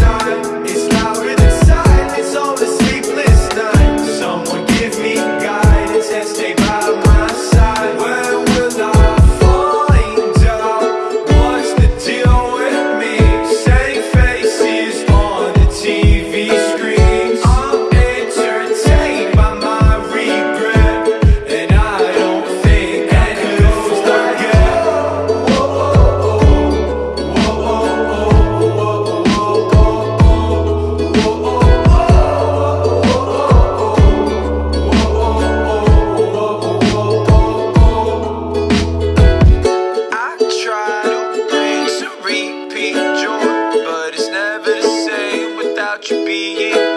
time. being